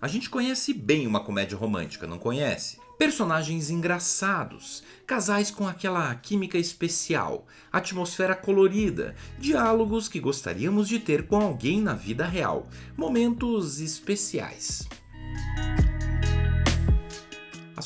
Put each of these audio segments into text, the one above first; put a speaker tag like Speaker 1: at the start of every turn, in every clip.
Speaker 1: A gente conhece bem uma comédia romântica, não conhece? Personagens engraçados, casais com aquela química especial, atmosfera colorida, diálogos que gostaríamos de ter com alguém na vida real, momentos especiais.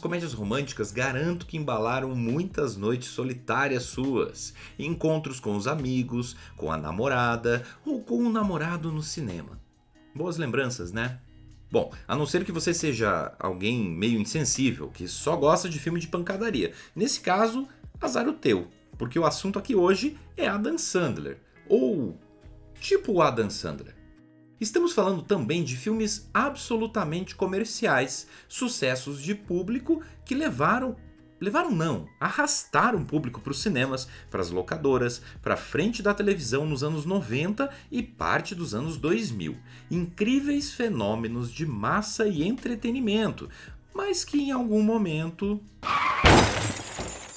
Speaker 1: As comédias românticas garanto que embalaram muitas noites solitárias suas, encontros com os amigos, com a namorada ou com o namorado no cinema. Boas lembranças, né? Bom, a não ser que você seja alguém meio insensível, que só gosta de filme de pancadaria. Nesse caso, azar o teu, porque o assunto aqui hoje é Adam Sandler, ou tipo Adam Sandler. Estamos falando também de filmes absolutamente comerciais, sucessos de público que levaram levaram não, arrastaram o público para os cinemas, para as locadoras, para a frente da televisão nos anos 90 e parte dos anos 2000. Incríveis fenômenos de massa e entretenimento, mas que em algum momento...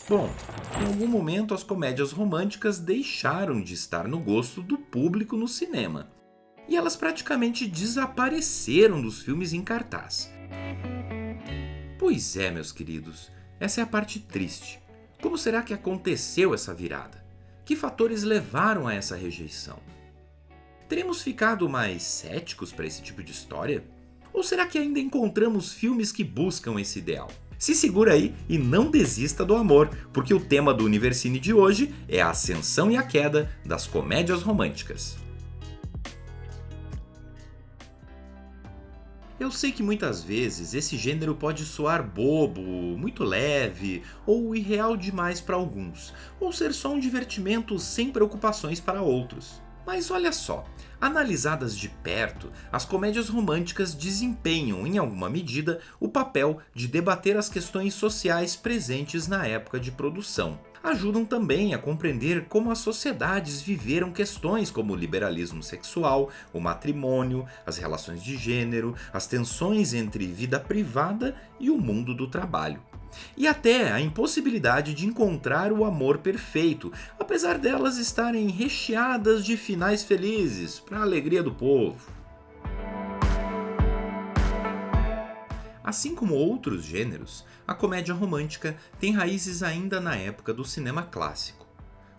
Speaker 1: Bom, em algum momento as comédias românticas deixaram de estar no gosto do público no cinema. E elas praticamente desapareceram dos filmes em cartaz. Pois é, meus queridos, essa é a parte triste. Como será que aconteceu essa virada? Que fatores levaram a essa rejeição? Teremos ficado mais céticos para esse tipo de história? Ou será que ainda encontramos filmes que buscam esse ideal? Se segura aí e não desista do amor, porque o tema do Universine de hoje é a ascensão e a queda das comédias românticas. Eu sei que muitas vezes esse gênero pode soar bobo, muito leve ou irreal demais para alguns, ou ser só um divertimento sem preocupações para outros. Mas olha só, analisadas de perto, as comédias românticas desempenham em alguma medida o papel de debater as questões sociais presentes na época de produção ajudam também a compreender como as sociedades viveram questões como o liberalismo sexual, o matrimônio, as relações de gênero, as tensões entre vida privada e o mundo do trabalho. E até a impossibilidade de encontrar o amor perfeito, apesar delas estarem recheadas de finais felizes, para a alegria do povo. Assim como outros gêneros, a comédia romântica tem raízes ainda na época do cinema clássico.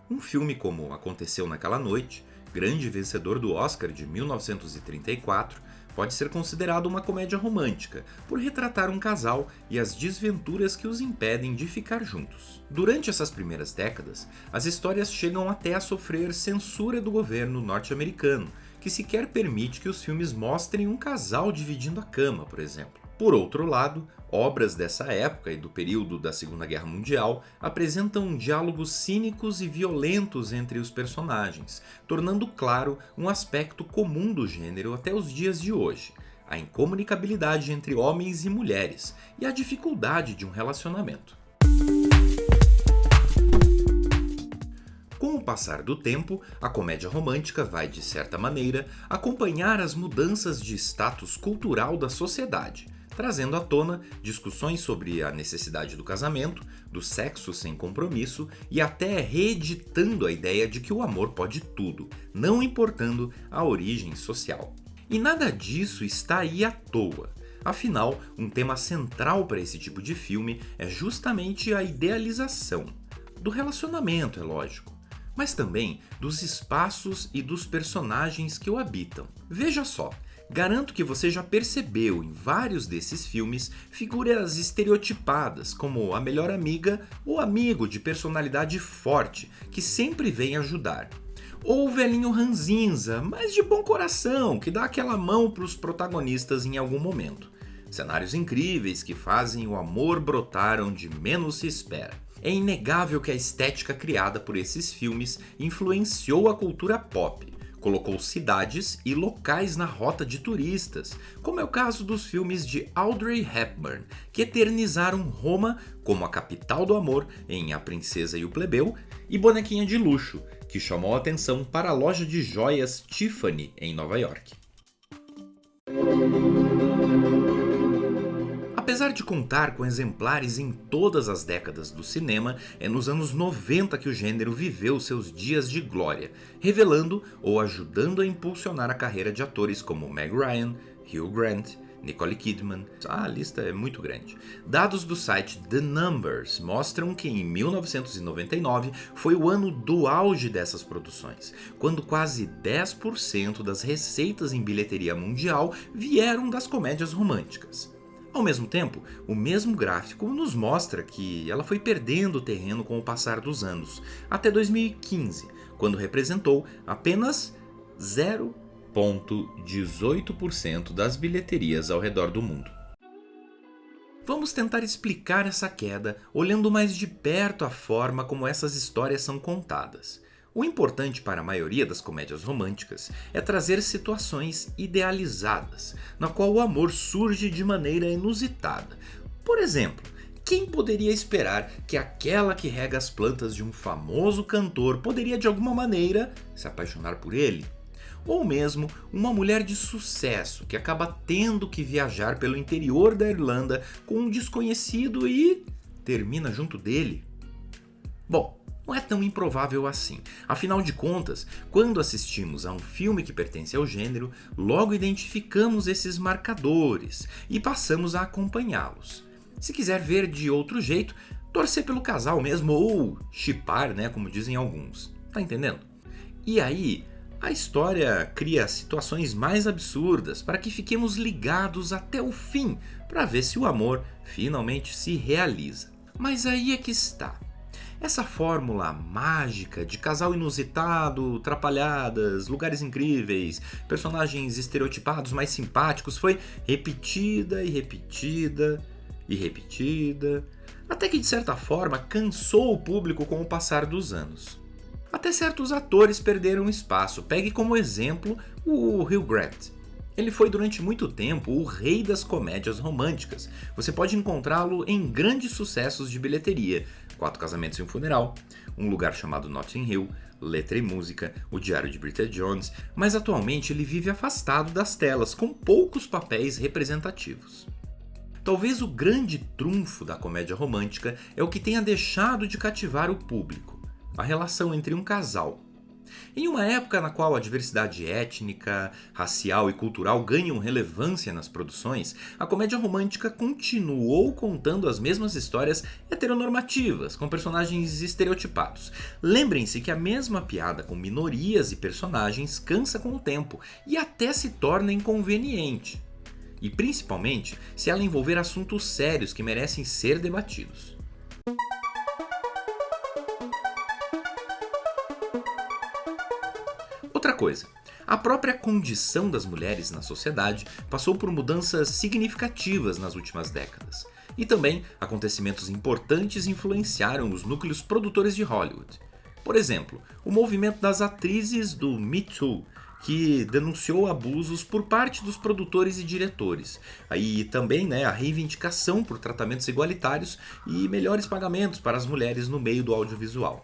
Speaker 1: Um filme como Aconteceu Naquela Noite, grande vencedor do Oscar de 1934, pode ser considerado uma comédia romântica, por retratar um casal e as desventuras que os impedem de ficar juntos. Durante essas primeiras décadas, as histórias chegam até a sofrer censura do governo norte-americano, que sequer permite que os filmes mostrem um casal dividindo a cama, por exemplo. Por outro lado, obras dessa época e do período da Segunda Guerra Mundial apresentam diálogos cínicos e violentos entre os personagens, tornando claro um aspecto comum do gênero até os dias de hoje, a incomunicabilidade entre homens e mulheres e a dificuldade de um relacionamento. Com o passar do tempo, a comédia romântica vai, de certa maneira, acompanhar as mudanças de status cultural da sociedade, trazendo à tona discussões sobre a necessidade do casamento, do sexo sem compromisso e até reeditando a ideia de que o amor pode tudo, não importando a origem social. E nada disso está aí à toa. Afinal, um tema central para esse tipo de filme é justamente a idealização. Do relacionamento, é lógico mas também dos espaços e dos personagens que o habitam. Veja só, Garanto que você já percebeu em vários desses filmes figuras estereotipadas como a melhor amiga ou amigo de personalidade forte que sempre vem ajudar. Ou o velhinho ranzinza, mas de bom coração, que dá aquela mão para os protagonistas em algum momento. Cenários incríveis que fazem o amor brotar onde menos se espera. É inegável que a estética criada por esses filmes influenciou a cultura pop, colocou cidades e locais na rota de turistas, como é o caso dos filmes de Audrey Hepburn, que eternizaram Roma como a capital do amor em A Princesa e o Plebeu, e Bonequinha de Luxo, que chamou a atenção para a loja de joias Tiffany em Nova York. Apesar de contar com exemplares em todas as décadas do cinema, é nos anos 90 que o gênero viveu seus dias de glória, revelando ou ajudando a impulsionar a carreira de atores como Meg Ryan, Hugh Grant, Nicole Kidman. a lista é muito grande. Dados do site The Numbers mostram que em 1999 foi o ano do auge dessas produções, quando quase 10% das receitas em bilheteria mundial vieram das comédias românticas. Ao mesmo tempo, o mesmo gráfico nos mostra que ela foi perdendo terreno com o passar dos anos, até 2015, quando representou apenas 0 0,18% das bilheterias ao redor do mundo. Vamos tentar explicar essa queda olhando mais de perto a forma como essas histórias são contadas. O importante para a maioria das comédias românticas é trazer situações idealizadas, na qual o amor surge de maneira inusitada. Por exemplo, quem poderia esperar que aquela que rega as plantas de um famoso cantor poderia de alguma maneira se apaixonar por ele? ou mesmo uma mulher de sucesso que acaba tendo que viajar pelo interior da Irlanda com um desconhecido e termina junto dele? Bom, não é tão improvável assim. Afinal de contas, quando assistimos a um filme que pertence ao gênero, logo identificamos esses marcadores e passamos a acompanhá-los. Se quiser ver de outro jeito, torcer pelo casal mesmo ou chipar, né, como dizem alguns. Tá entendendo? E aí, a história cria situações mais absurdas para que fiquemos ligados até o fim para ver se o amor finalmente se realiza. Mas aí é que está. Essa fórmula mágica de casal inusitado, trapalhadas, lugares incríveis, personagens estereotipados mais simpáticos foi repetida e repetida e repetida, até que de certa forma cansou o público com o passar dos anos. Até certos atores perderam espaço. Pegue como exemplo o Hugh Grant. Ele foi durante muito tempo o rei das comédias românticas. Você pode encontrá-lo em grandes sucessos de bilheteria. Quatro Casamentos e um Funeral, Um Lugar Chamado Notting Hill, Letra e Música, O Diário de Bridget Jones, mas atualmente ele vive afastado das telas, com poucos papéis representativos. Talvez o grande trunfo da comédia romântica é o que tenha deixado de cativar o público a relação entre um casal. Em uma época na qual a diversidade étnica, racial e cultural ganham relevância nas produções, a comédia romântica continuou contando as mesmas histórias heteronormativas, com personagens estereotipados. Lembrem-se que a mesma piada com minorias e personagens cansa com o tempo e até se torna inconveniente. E principalmente se ela envolver assuntos sérios que merecem ser debatidos. Coisa, a própria condição das mulheres na sociedade passou por mudanças significativas nas últimas décadas. E também acontecimentos importantes influenciaram os núcleos produtores de Hollywood. Por exemplo, o movimento das atrizes do Me Too, que denunciou abusos por parte dos produtores e diretores. Aí também né, a reivindicação por tratamentos igualitários e melhores pagamentos para as mulheres no meio do audiovisual.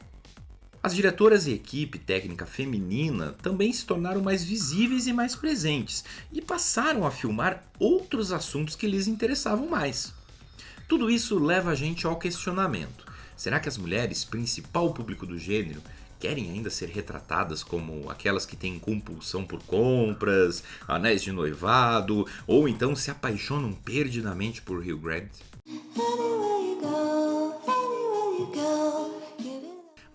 Speaker 1: As diretoras e equipe técnica feminina também se tornaram mais visíveis e mais presentes e passaram a filmar outros assuntos que lhes interessavam mais. Tudo isso leva a gente ao questionamento. Será que as mulheres, principal público do gênero, querem ainda ser retratadas como aquelas que têm compulsão por compras, anéis de noivado, ou então se apaixonam perdidamente por Hugh Grant?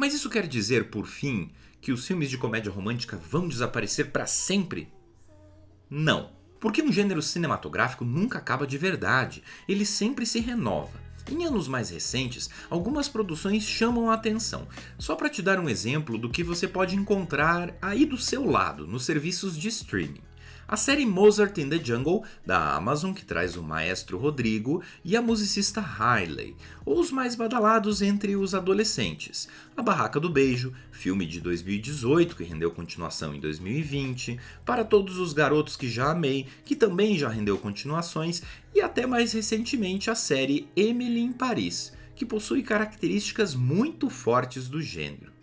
Speaker 1: Mas isso quer dizer, por fim, que os filmes de comédia romântica vão desaparecer para sempre? Não, porque um gênero cinematográfico nunca acaba de verdade, ele sempre se renova. Em anos mais recentes, algumas produções chamam a atenção. Só para te dar um exemplo do que você pode encontrar aí do seu lado, nos serviços de streaming. A série Mozart in the Jungle, da Amazon, que traz o maestro Rodrigo e a musicista Hailey, ou os mais badalados entre os adolescentes. A Barraca do Beijo, filme de 2018 que rendeu continuação em 2020, Para Todos os Garotos que Já Amei, que também já rendeu continuações, e até mais recentemente a série Emily em Paris, que possui características muito fortes do gênero.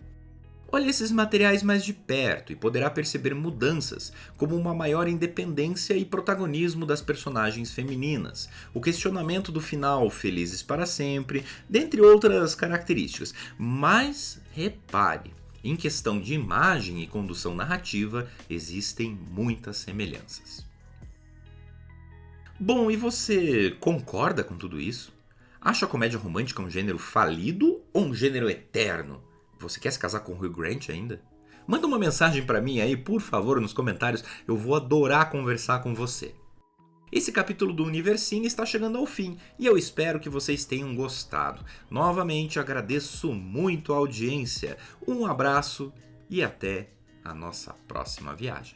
Speaker 1: Olhe esses materiais mais de perto e poderá perceber mudanças, como uma maior independência e protagonismo das personagens femininas, o questionamento do final Felizes para Sempre, dentre outras características. Mas repare, em questão de imagem e condução narrativa, existem muitas semelhanças. Bom, e você concorda com tudo isso? Acha a comédia romântica um gênero falido ou um gênero eterno? Você quer se casar com o Hugh Grant ainda? Manda uma mensagem para mim aí, por favor, nos comentários. Eu vou adorar conversar com você. Esse capítulo do Universine está chegando ao fim e eu espero que vocês tenham gostado. Novamente agradeço muito a audiência. Um abraço e até a nossa próxima viagem.